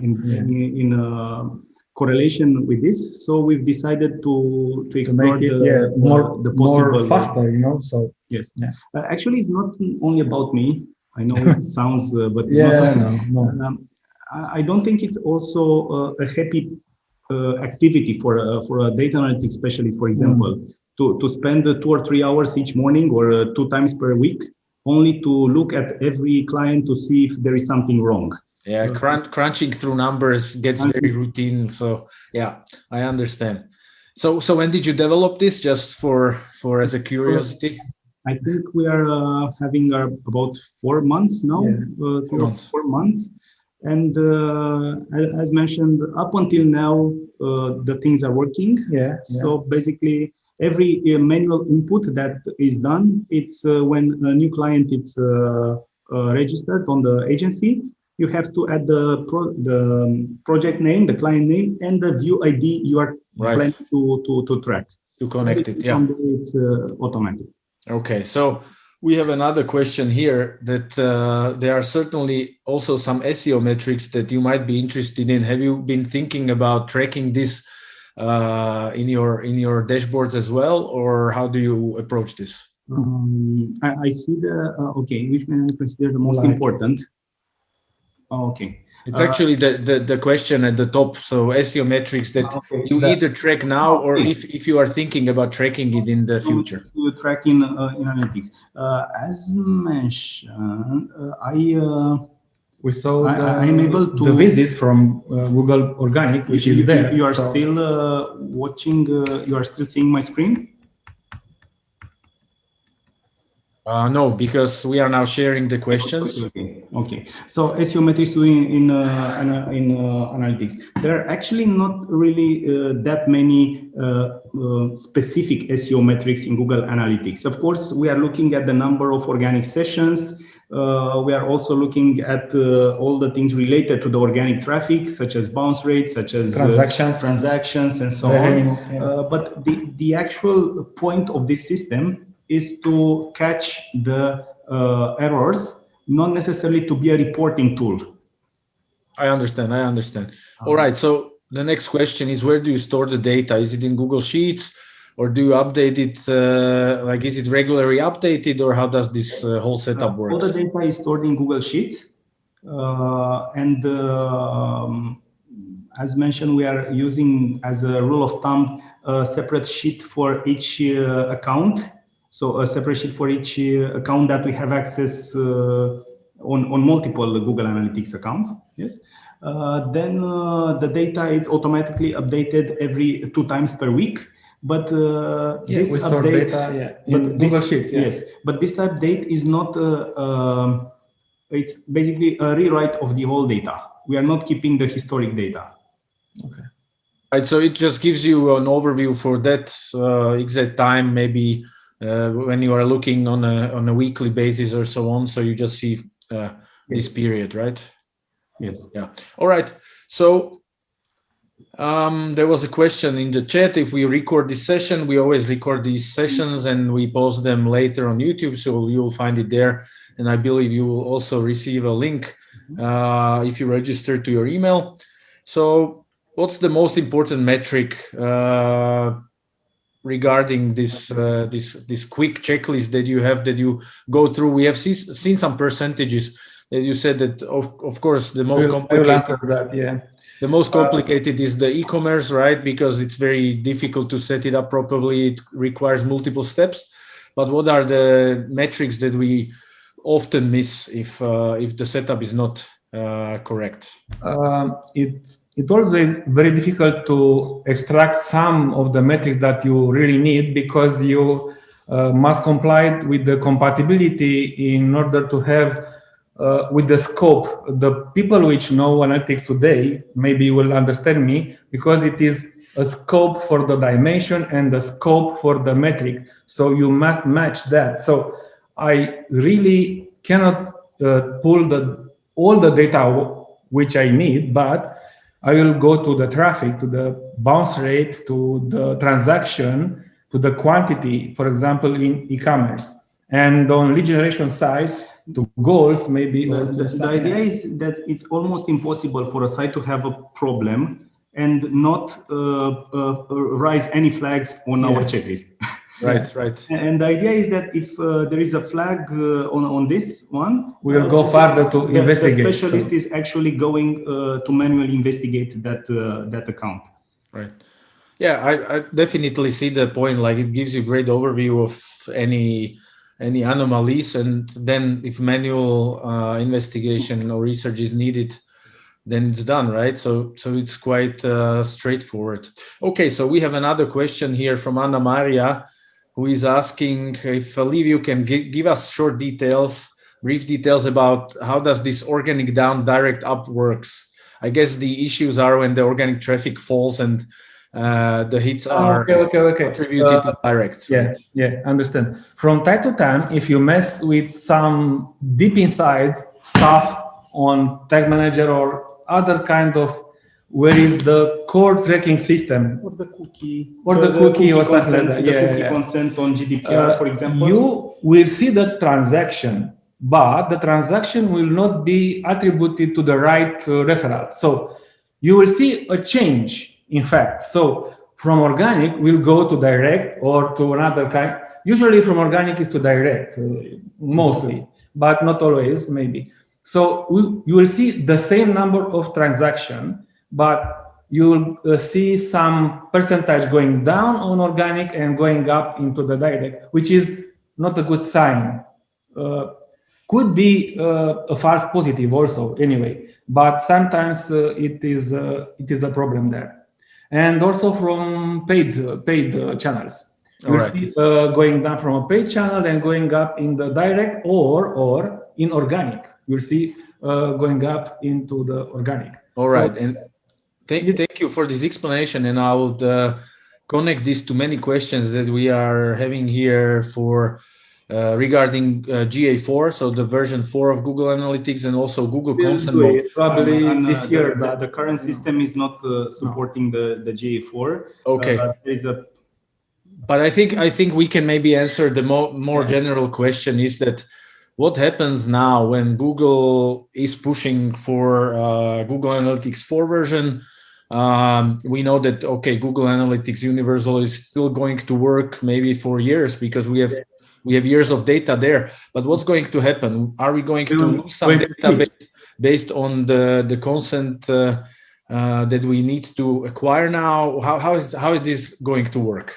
in, in, in uh, correlation with this. So we've decided to to explore
to it, the, yeah, the, more the possible more faster, you know. So
yes, yeah. Uh, actually, it's not only about me. I know it (laughs) sounds, uh, but
yeah, not, no, no.
Um, I don't think it's also uh, a happy uh, activity for a, for a data analytics specialist, for example, mm. to to spend two or three hours each morning or uh, two times per week only to look at every client to see if there is something wrong
yeah crunch, crunching through numbers gets very routine so yeah i understand so so when did you develop this just for for as a curiosity
i think we are uh, having uh, about four months now yeah. uh, four, months. four months and uh, as mentioned up until now uh, the things are working
yeah
so yeah. basically every uh, manual input that is done it's when a new client is registered on the agency you have to add the pro, the um, project name, the client name, and the view ID you are right. planning to, to, to track.
To connect it, yeah.
It's uh, automatic.
Okay, so we have another question here that uh, there are certainly also some SEO metrics that you might be interested in. Have you been thinking about tracking this uh, in your in your dashboards as well, or how do you approach this?
Um, I, I, see the, uh, okay, which may I consider the most like. important? Oh, okay.
It's actually the, the, the question at the top. So SEO metrics that okay. you that, either track now or if, if you are thinking about tracking it in the future.
To tracking uh, in analytics. Uh, as mentioned, uh, I
we saw the, I, am able to the visits from uh, Google Organic, which
you,
is there.
You are so. still uh, watching. Uh, you are still seeing my screen.
Uh, no, because we are now sharing the questions.
Okay, okay. So SEO metrics doing in uh, in uh, analytics, there are actually not really uh, that many uh, uh, specific SEO metrics in Google Analytics. Of course, we are looking at the number of organic sessions. we are also looking at all the things related to the organic traffic, such as bounce rates, such as
transactions,
transactions, and so on. Yeah. but the the actual point of this system is to catch the uh, errors, not necessarily to be a reporting tool.
I understand. I understand. All right. So the next question is where do you store the data? Is it in Google Sheets or do you update it? Uh, like, is it regularly updated or how does this uh, whole setup work?
All the data is stored in Google Sheets. Uh, and um, as mentioned, we are using as a rule of thumb a separate sheet for each uh, account so a separate sheet for each uh, account that we have access uh, on, on multiple Google Analytics accounts. Yes. Uh, then the data is automatically updated every two times per week. But uh,
yeah,
this update,
data, yeah, but this, Sheets, yeah.
yes, but this update is not. Uh, um, it's basically a rewrite of the whole data. We are not keeping the historic data.
Okay. Right. So it just gives you an overview for that uh, exact time, maybe uh, when you are looking on a on a weekly basis or so on. So you just see uh, this period, right?
Yes.
Yeah. All right. So um, there was a question in the chat. If we record this session, we always record these sessions and we post them later on YouTube. So you'll find it there. And I believe you will also receive a link uh, if you register to your email. So what's the most important metric uh, regarding this uh, this this quick checklist that you have that you go through. We have see, seen some percentages that you said that of, of course the most complicated
that, yeah.
the most complicated uh, is the e-commerce right? Because it's very difficult to set it up properly. It requires multiple steps. But what are the metrics that we often miss if uh, if the setup is not uh, correct?
Um, it's it's always very difficult to extract some of the metrics that you really need because you uh, must comply with the compatibility in order to have uh, with the scope. The people which know analytics today maybe will understand me because it is a scope for the dimension and the scope for the metric. So you must match that. So I really cannot uh, pull the all the data which I need, but I will go to the traffic, to the bounce rate, to the transaction, to the quantity, for example, in e-commerce. And on lead generation sites, to goals maybe.
The, the, the idea is that it's almost impossible for a site to have a problem and not uh, uh, rise any flags on yeah. our checklist. (laughs)
right right.
And the idea is that if uh, there is a flag uh, on on this one
we will uh, go further to
the,
investigate
the specialist so. is actually going uh, to manually investigate that uh, that account.
Right. Yeah I, I definitely see the point like it gives you great overview of any any anomalies and then if manual uh, investigation or research is needed then it's done right? So so it's quite straightforward. Okay so we have another question here from anna maria who is asking if Liviu can give us short details, brief details about how does this organic down direct up works. I guess the issues are when the organic traffic falls and uh, the hits ah, are
okay, okay, okay.
attributed uh, to direct.
Yeah, right? yeah, understand. From time to time, if you mess with some deep inside stuff on Tag Manager or other kind of where is the core tracking system
or the cookie
or the, the cookie, cookie or
something like that. Yeah, cookie yeah. consent on GDPR, uh, for example.
You will see the transaction, but the transaction will not be attributed to the right uh, referral. So you will see a change, in fact. So from organic, we'll go to direct or to another kind. usually from organic is to direct, uh, mostly, but not always, maybe. So we, you will see the same number of transaction, but you will uh, see some percentage going down on organic and going up into the direct, which is not a good sign. Uh, could be uh, a false positive also anyway, but sometimes uh, it is uh, it is a problem there. And also from paid paid channels. You right. see going down from a paid channel and going up in the direct or or in organic. You'll see going up into the organic.
All right, so, and thank, thank you for this explanation. And I would connect this to many questions that we are having here for uh, regarding uh, GA4, so the version 4 of Google Analytics and also Google Consent Mode.
Probably and, this uh, year.
The, the, current system is not uh, supporting no. the, the GA4.
Okay.
there is a
but I think I think we can maybe answer the mo more general question is that what happens now when Google is pushing for uh, Google Analytics 4 version? Um, we know that okay, Google Analytics Universal is still going to work maybe for years because we have we have years of data there. But what's going to happen? Are we going to lose some data based, based on the the consent uh, uh, that we need to acquire now? How how is how is this going to work?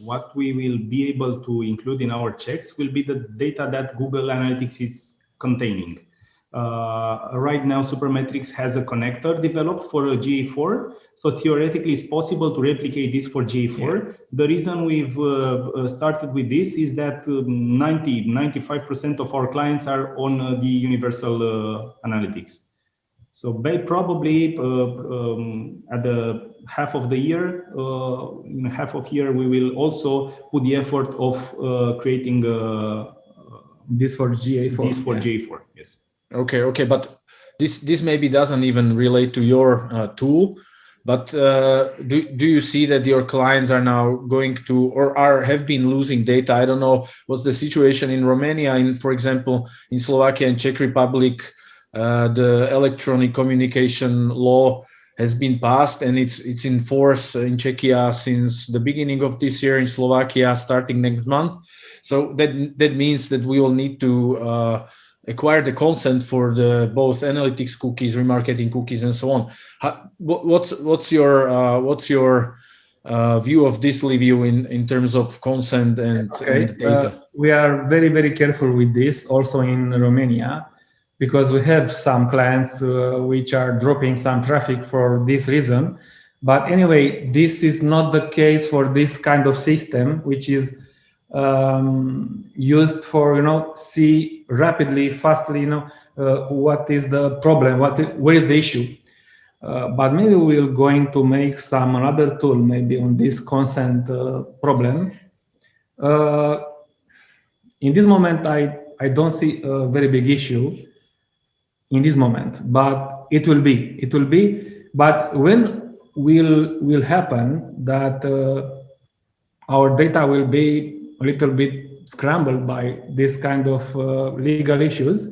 What we will be able to include in our checks will be the data that Google Analytics is containing. Uh, right now, Supermetrics has a connector developed for a GA4. So theoretically, it's possible to replicate this for GA4. Yeah. The reason we've uh, uh started with this is that 90, um, 95% of our clients are on uh, the universal uh, analytics. So they probably uh, um, at the half of the year, in half of year, we will also put the effort of creating
this for GA4.
This for yeah. GA4, yes.
Okay, okay, but this this maybe doesn't even relate to your uh, tool. But uh, do do you see that your clients are now going to or are have been losing data? I don't know what's the situation in Romania. In for example, in Slovakia and Czech Republic, uh, the electronic communication law has been passed and it's it's in force in Czechia since the beginning of this year. In Slovakia, starting next month. So that that means that we will need to uh, acquire the consent for the both analytics cookies, remarketing cookies, and so on. How, what's what's your uh, what's your uh, view of this review in in terms of consent and, okay. and data?
Uh, we are very very careful with this also in Romania because we have some clients uh, which are dropping some traffic for this reason. But anyway, this is not the case for this kind of system, which is um, used for you know see rapidly, fastly, you know uh, what is the problem, what where is the issue. Uh, but maybe we're going to make some another tool maybe on this consent uh, problem. Uh, in this moment, I I don't see a very big issue in this moment, but it will be it will be. But when will will happen that uh, our data will be a little bit scrambled by this kind of uh, legal issues,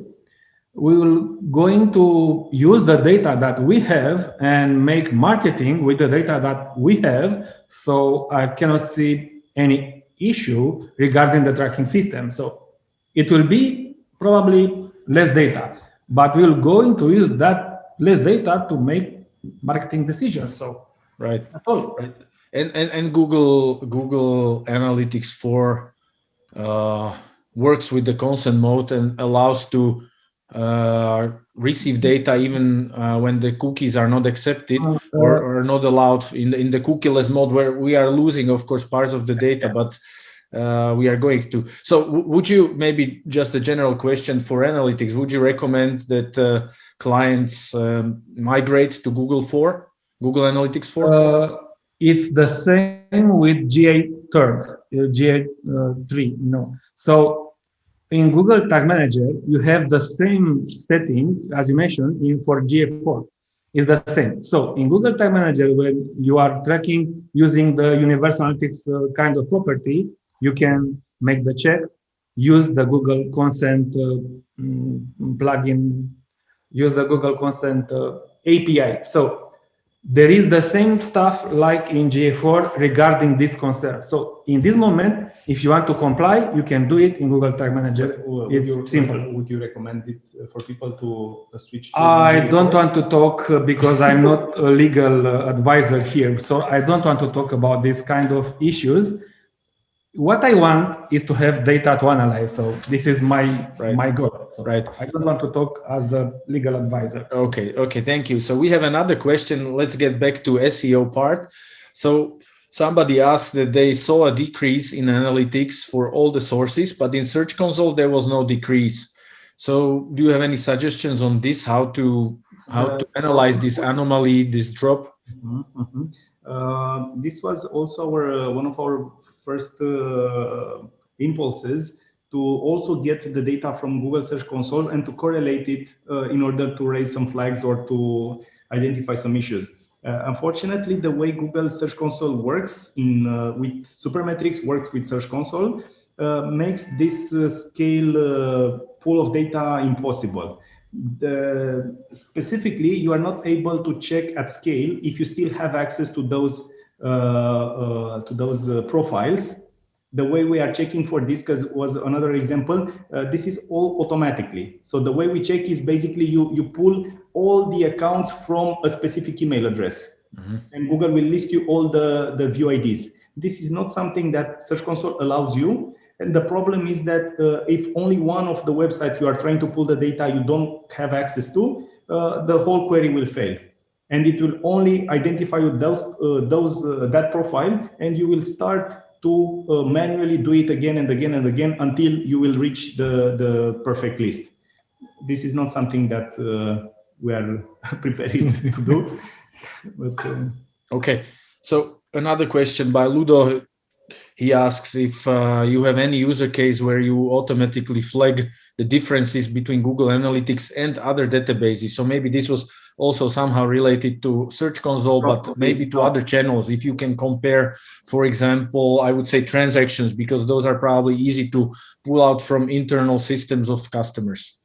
we will going to use the data that we have and make marketing with the data that we have. So I cannot see any issue regarding the tracking system. So it will be probably less data, but we're going to use that less data to make marketing decisions. So
right, that's all. Right and, and, and Google Google Analytics 4 uh, works with the consent mode and allows to uh, receive data even uh, when the cookies are not accepted oh, or, or not allowed in the, in the cookieless mode where we are losing, of course, parts of the data, but uh, we are going to. So would you maybe just a general question for analytics, would you recommend that uh, clients um, migrate to Google 4, Google Analytics 4?
It's the same with GA third, uh, GA uh, three, no. So in Google Tag Manager, you have the same setting as you mentioned in for GA4 is the same. So in Google Tag Manager, when you are tracking using the Universal Analytics uh, kind of property, you can make the check, use the Google Consent uh, mm, plugin, use the Google Consent uh, API. So there is the same stuff like in GA4 regarding this concern. So in this moment, if you want to comply, you can do it in Google Tag Manager.
Would
it's
you,
simple.
Would you recommend it uh, for people to uh, switch? To
I
GA4?
don't want to talk uh, because I'm not a legal uh, advisor here. So I don't want to talk about this kind of issues. What I want is to have data to analyze. So this is my
Right.
my goal. So
Right.
I don't want to talk as a legal advisor. So-
Okay, okay, thank you. So we have another question. Let's get back to SEO part. So somebody asked that they saw a decrease in analytics for all the sources, but in Search Console there was no decrease. So do you have any suggestions on this? How to how to analyze this anomaly, this drop?
Mhm, mhm. Uh, this was also our uh, one of our first uh, impulses to also get the data from Google Search Console and to correlate it uh, in order to raise some flags or to identify some issues. Uh, unfortunately, the way Google Search Console works in uh, with Supermetrics works with Search Console uh, makes this uh, scale pool of data impossible the, specifically, you are not able to check at scale if you still have access to those to those uh, profiles. The way we are checking for this, because was another example, uh, this is all automatically. So the way we check is basically you you pull all the accounts from a specific email address, and Google will list you all the the view IDs. This is not something that Search Console allows you. And the problem is that uh, if only one of the websites you are trying to pull the data you don't have access to, uh, the whole query will fail. And it will only identify you those, uh, those uh, that profile, and you will start to uh, manually do it again and again and again until you will reach the, the perfect list. This is not something that uh, we are (laughs) prepared to do. (laughs) But, uh,
Okay, so another question by Ludo. He asks if uh, you have any user case where you automatically flag the differences between Google Analytics and other databases. So maybe this was also somehow related to Search Console, but maybe to other channels. If you can compare, for example, I would say transactions, because those are probably easy to pull out from internal systems of customers.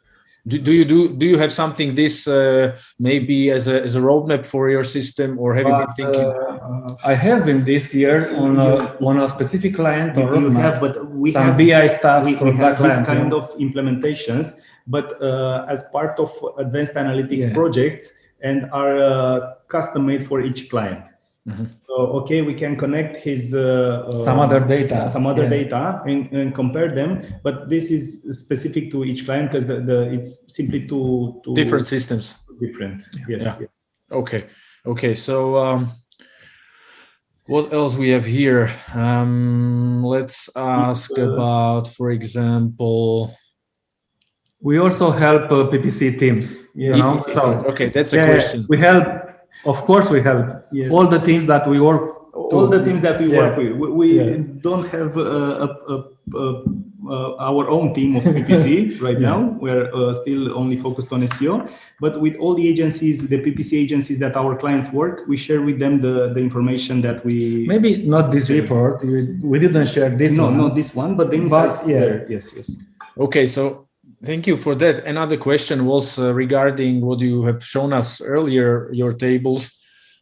Do, do you do do you have something this uh, maybe as a as a roadmap for your system, or have you been thinking?
uh, I have in this year on a, on a specific client or
you, you have, but we
some
have
BI stuff
we,
for
we
that
have this kind of implementations, but uh, as part of advanced analytics
Yeah.
projects and are uh, custom made for each client.
Mhm.
So okay, we can connect his uh, uh,
Some other data,
some other
yeah.
data, and, and compare them. But this is specific to each client because the, the it's simply too, too
different systems.
Different. Yes.
Yeah.
yes.
Okay, okay. So um, what else we have here? Um, let's ask
uh,
about, for example.
We also help uh, PPC teams. You know, so
okay, that's a
yeah,
question.
we help. Of course, we help
Yes.
all the teams that we work.
all the teams that we
Yeah.
work with. We, we
Yeah.
don't have uh, a, a, a, uh, our own team of PPC (laughs) right
Yeah.
now. We're uh, still only focused on SEO, but with all the agencies, the PPC agencies that our clients work, we share with them the, the information that we.
Maybe not this report. We, we didn't share this
no,
one.
not this one, but the insights
yeah.
there. Yes, yes.
Okay, so thank you for that. Another question was uh, regarding what you have shown us earlier, your tables.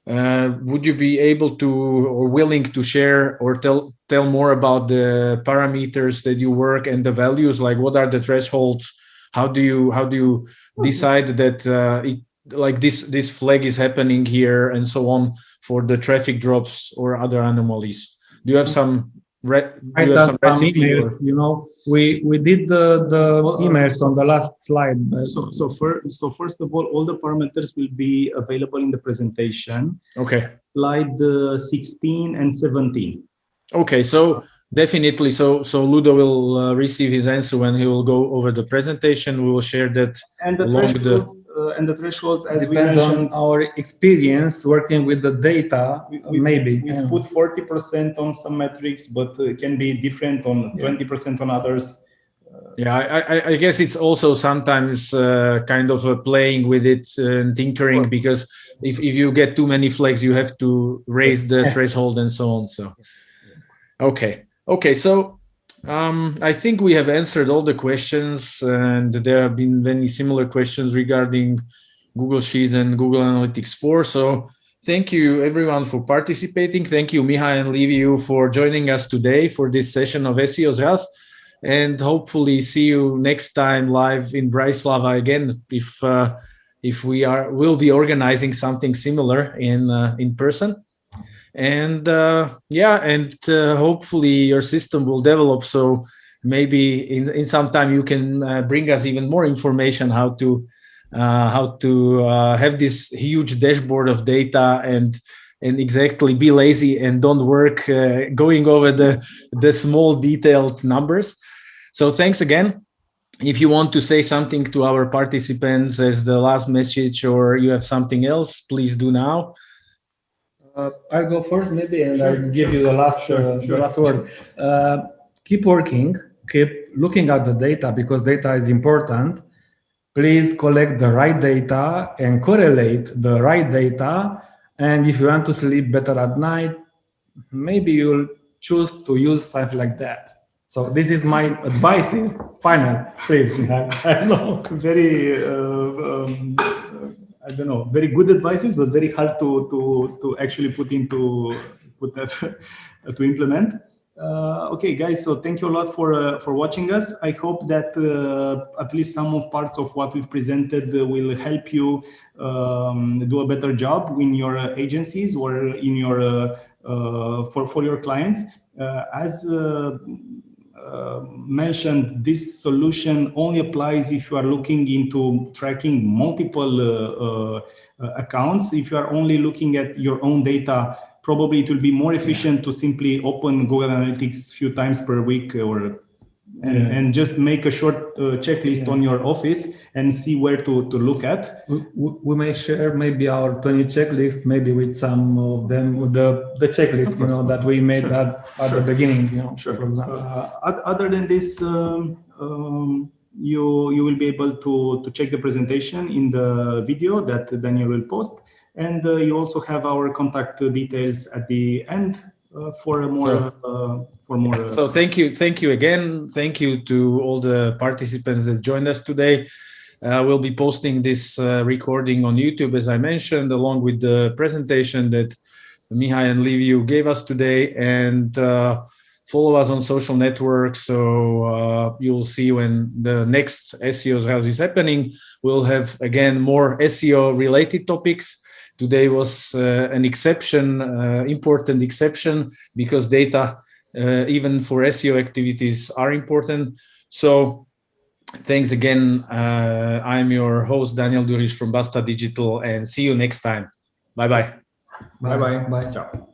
Uh, would you be able to or willing to share or tell tell more about the parameters that you work and the values? Like what are the thresholds? How do you how do you decide that uh, it like this this flag is happening here and so on for the traffic drops or other anomalies? Do you have some re- do
I
you have some recipe?
emails,
or-
you know, we we did the, the
uh,
emails on the last slide.
So, so, first, so first of all, all the parameters will be available in the presentation,
Okay.
slide uh, 16 and 17.
Okay, so definitely, so so Ludo will uh, receive his answer when he will go over the presentation. We will share that.
And the
Along the-
thresholds, uh, and the thresholds, as we
Depends on
mentioned,
our experience working with the data,
we- we-
maybe.
we've
yeah.
put 40% on some metrics, but uh, it can be different on 20% on others.
Yeah, I, I, I guess it's also sometimes uh, kind of uh, playing with it and tinkering because if, if you get too many flags, you have to raise the threshold and so on. So, okay, okay, so um, I think we have answered all the questions, and there have been many similar questions regarding Google Sheets and Google Analytics 4. So Thank you everyone for participating. Thank you Mihai and Liviu for joining us today for this session of SEO's House and hopefully see you next time live in Bratislava again if uh, if we are will be organizing something similar in uh, in person and uh, yeah and uh, hopefully your system will develop. So maybe in in some time you can uh, bring us even more information how to uh, how to uh, have this huge dashboard of data and and exactly be lazy and don't work uh, going over the the small detailed numbers. So thanks again. If you want to say something to our participants as the last message or you have something else please do now
uh, i'll go first maybe and sure, i'll give
sure.
you the last
sure,
uh, the last word uh, keep working keep looking at the data because data is important please collect the right data and correlate the right data. And if you want to sleep better at night, maybe you'll choose to use something like that. So this is my advice is final, please. (laughs) I know.
Very, uh, um, I don't know, very good advices, but very hard to, to, to actually put into, put that, (laughs) to implement. Uh, okay, guys, so thank you a lot for uh, for watching us. I hope that uh, at least some of parts of what we've presented will help you um, do a better job in your agencies or in your for for your clients. as uh, mentioned, this solution only applies if you are looking into tracking multiple uh, uh, accounts. If you are only looking at your own data, probably it will be more efficient to simply open Google Analytics a few times per week or and, yeah. and just make a short uh, checklist yeah. on your office and see where to, to look at.
We, we may share maybe our 20 checklist, maybe with some of them, with the, the checklist, you know, that we made sure. at, at sure. the beginning, you know,
sure. for example. Uh, other than this, um, um, you, you will be able to, to check the presentation in the video that Daniel will post. And uh, you also have our contact details at the end uh, for a more so, uh, for more.
so thank you, thank you again. Thank you to all the participants that joined us today. Uh, we'll be posting this uh, recording on YouTube, as I mentioned, along with the presentation that Mihai and Liviu gave us today. And uh, follow us on social networks. So uh, you'll see when the next SEO's house is happening. We'll have, again, more SEO related topics today was uh, an exception, uh, important exception, because data, uh, even for SEO activities, are important. So thanks again. I'm your host, Daniel Durish from Basta Digital, and see you next time. Bye-bye.
Bye-bye. Bye. Ciao.